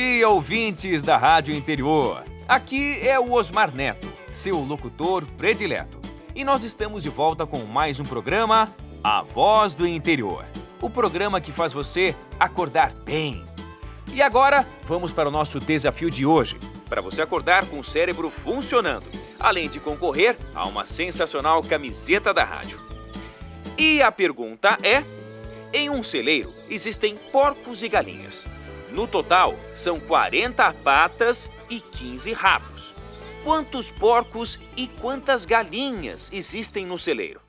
Dia, ouvintes da Rádio Interior. Aqui é o Osmar Neto, seu locutor predileto. E nós estamos de volta com mais um programa, A Voz do Interior. O programa que faz você acordar bem. E agora, vamos para o nosso desafio de hoje, para você acordar com o cérebro funcionando, além de concorrer a uma sensacional camiseta da rádio. E a pergunta é: em um celeiro existem porcos e galinhas. No total, são 40 patas e 15 rabos. Quantos porcos e quantas galinhas existem no celeiro?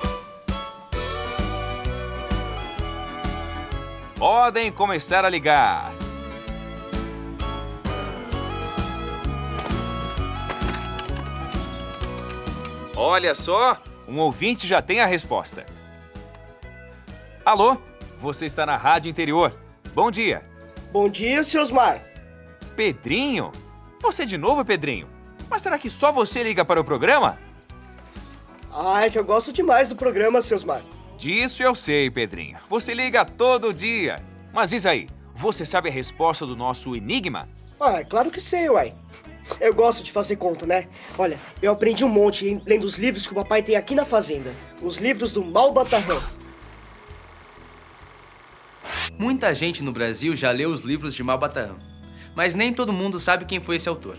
Podem começar a ligar. Olha só, um ouvinte já tem a resposta. Alô, você está na Rádio Interior. Bom dia. Bom dia, seu Osmar. Pedrinho? Você de novo, Pedrinho? Mas será que só você liga para o programa? Ah, é que eu gosto demais do programa, seu Osmar. Disso eu sei, Pedrinho. Você liga todo dia. Mas diz aí, você sabe a resposta do nosso enigma? Ah, é claro que sei, uai. Eu gosto de fazer conta, né? Olha, eu aprendi um monte lendo os livros que o papai tem aqui na fazenda. Os livros do Malbatarrão. Muita gente no Brasil já leu os livros de Malbatarrão, mas nem todo mundo sabe quem foi esse autor.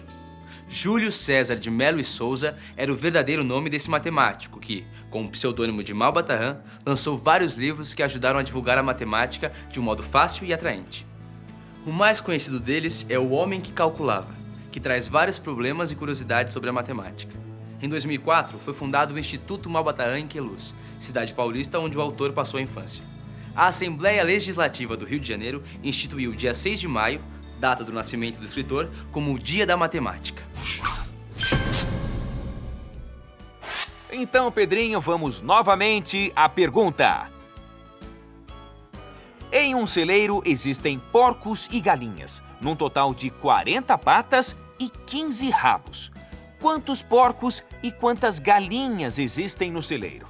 Júlio César de Melo e Souza era o verdadeiro nome desse matemático que, com o pseudônimo de Malbatarrão, lançou vários livros que ajudaram a divulgar a matemática de um modo fácil e atraente. O mais conhecido deles é O Homem que Calculava, que traz vários problemas e curiosidades sobre a matemática. Em 2004, foi fundado o Instituto Malbatarrão em Queluz, cidade paulista onde o autor passou a infância a Assembleia Legislativa do Rio de Janeiro instituiu o dia 6 de maio, data do nascimento do escritor, como o Dia da Matemática. Então, Pedrinho, vamos novamente à pergunta. Em um celeiro existem porcos e galinhas, num total de 40 patas e 15 rabos. Quantos porcos e quantas galinhas existem no celeiro?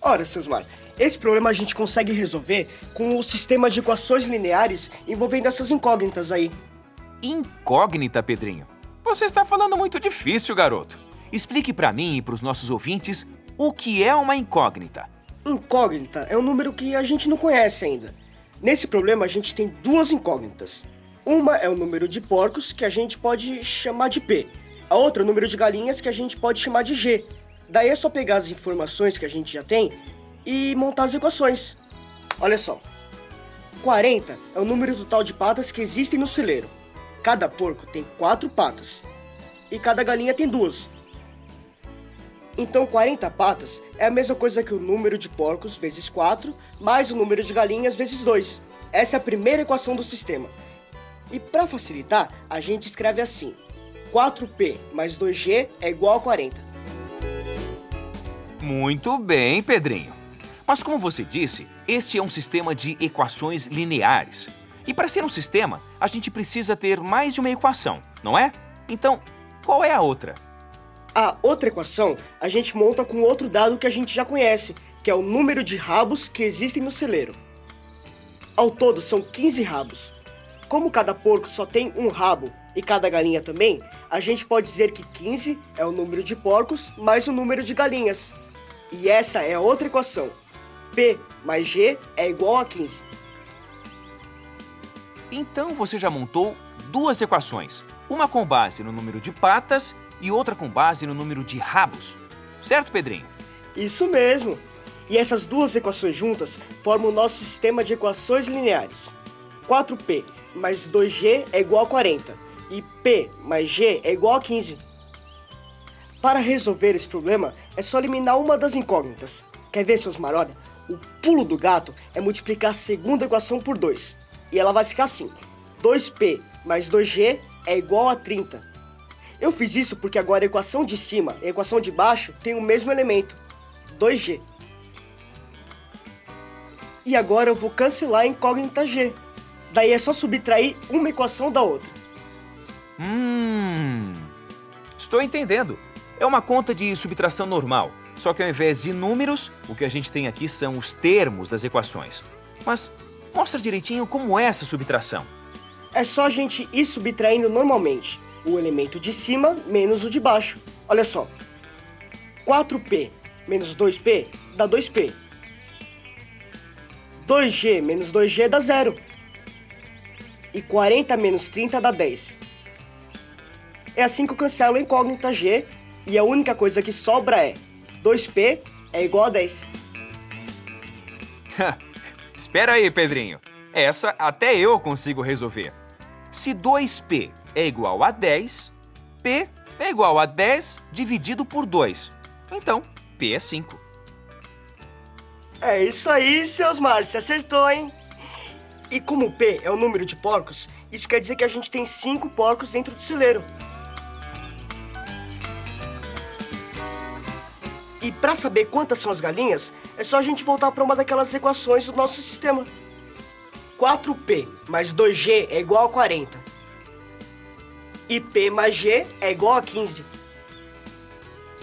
Ora, seus Mar, esse problema a gente consegue resolver com o sistema de equações lineares envolvendo essas incógnitas aí. Incógnita, Pedrinho? Você está falando muito difícil, garoto. Explique para mim e para os nossos ouvintes o que é uma incógnita. Incógnita é um número que a gente não conhece ainda. Nesse problema, a gente tem duas incógnitas. Uma é o número de porcos, que a gente pode chamar de P. A outra é o número de galinhas, que a gente pode chamar de G. Daí é só pegar as informações que a gente já tem e montar as equações. Olha só. 40 é o número total de patas que existem no celeiro. Cada porco tem quatro patas e cada galinha tem duas. Então 40 patas é a mesma coisa que o número de porcos vezes 4 mais o número de galinhas vezes 2. Essa é a primeira equação do sistema. E para facilitar, a gente escreve assim. 4p mais 2g é igual a 40. Muito bem, Pedrinho. Mas como você disse, este é um sistema de equações lineares. E para ser um sistema, a gente precisa ter mais de uma equação, não é? Então, qual é a outra? A outra equação a gente monta com outro dado que a gente já conhece, que é o número de rabos que existem no celeiro. Ao todo são 15 rabos. Como cada porco só tem um rabo e cada galinha também, a gente pode dizer que 15 é o número de porcos mais o número de galinhas. E essa é a outra equação. P mais G é igual a 15. Então você já montou duas equações, uma com base no número de patas e outra com base no número de rabos. Certo, Pedrinho? Isso mesmo. E essas duas equações juntas formam o nosso sistema de equações lineares. 4P mais 2G é igual a 40 e P mais G é igual a 15. Para resolver esse problema, é só eliminar uma das incógnitas. Quer ver, seus marolhos? O pulo do gato é multiplicar a segunda equação por 2. E ela vai ficar assim. 2p mais 2g é igual a 30. Eu fiz isso porque agora a equação de cima e a equação de baixo têm o mesmo elemento, 2g. E agora eu vou cancelar a incógnita g. Daí é só subtrair uma equação da outra. Hum... Estou entendendo. É uma conta de subtração normal. Só que ao invés de números, o que a gente tem aqui são os termos das equações. Mas mostra direitinho como é essa subtração. É só a gente ir subtraindo normalmente. O elemento de cima menos o de baixo. Olha só. 4P menos 2P dá 2P. 2G menos 2G dá zero. E 40 menos 30 dá 10. É assim que eu cancelo a incógnita G e a única coisa que sobra é 2P é igual a 10. Espera aí, Pedrinho. Essa até eu consigo resolver. Se 2P é igual a 10, P é igual a 10 dividido por 2. Então, P é 5. É isso aí, seus Mar, você acertou, hein? E como P é o número de porcos, isso quer dizer que a gente tem 5 porcos dentro do celeiro. E para saber quantas são as galinhas, é só a gente voltar para uma daquelas equações do nosso sistema. 4P mais 2G é igual a 40. E P mais G é igual a 15.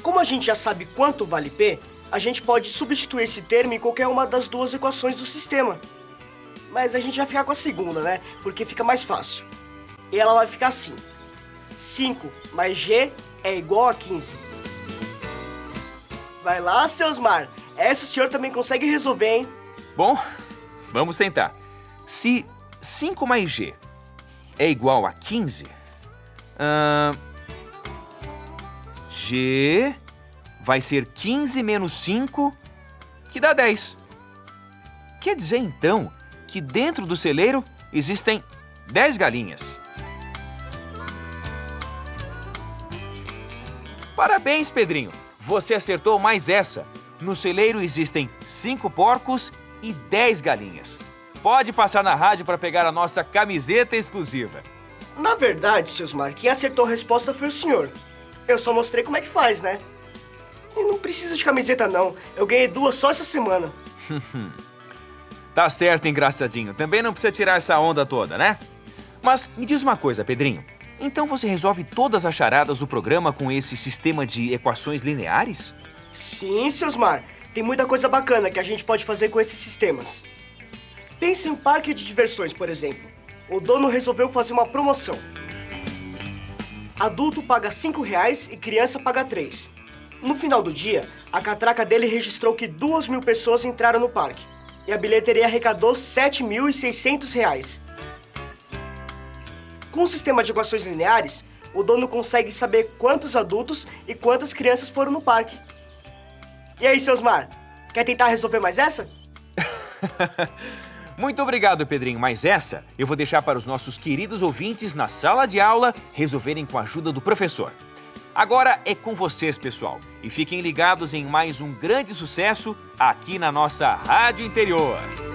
Como a gente já sabe quanto vale P, a gente pode substituir esse termo em qualquer uma das duas equações do sistema. Mas a gente vai ficar com a segunda, né? Porque fica mais fácil. E ela vai ficar assim. 5 mais G é igual a 15. Vai lá, seus mar. Essa o senhor também consegue resolver, hein? Bom, vamos tentar. Se 5 mais G é igual a 15, uh, G vai ser 15 menos 5, que dá 10. Quer dizer, então, que dentro do celeiro existem 10 galinhas. Parabéns, Pedrinho! Você acertou mais essa. No celeiro existem 5 porcos e 10 galinhas. Pode passar na rádio para pegar a nossa camiseta exclusiva. Na verdade, seus Mar, quem acertou a resposta foi o senhor. Eu só mostrei como é que faz, né? E não precisa de camiseta, não. Eu ganhei duas só essa semana. tá certo, engraçadinho. Também não precisa tirar essa onda toda, né? Mas me diz uma coisa, Pedrinho. Então você resolve todas as charadas do programa com esse sistema de equações lineares? Sim, seus Mar. Tem muita coisa bacana que a gente pode fazer com esses sistemas. Pense em um parque de diversões, por exemplo. O dono resolveu fazer uma promoção. Adulto paga 5 reais e criança paga 3. No final do dia, a catraca dele registrou que 2 mil pessoas entraram no parque. E a bilheteria arrecadou 7.600 reais. Com o sistema de equações lineares, o dono consegue saber quantos adultos e quantas crianças foram no parque. E aí, seus mar, quer tentar resolver mais essa? Muito obrigado, Pedrinho, mas essa eu vou deixar para os nossos queridos ouvintes na sala de aula resolverem com a ajuda do professor. Agora é com vocês, pessoal, e fiquem ligados em mais um grande sucesso aqui na nossa Rádio Interior.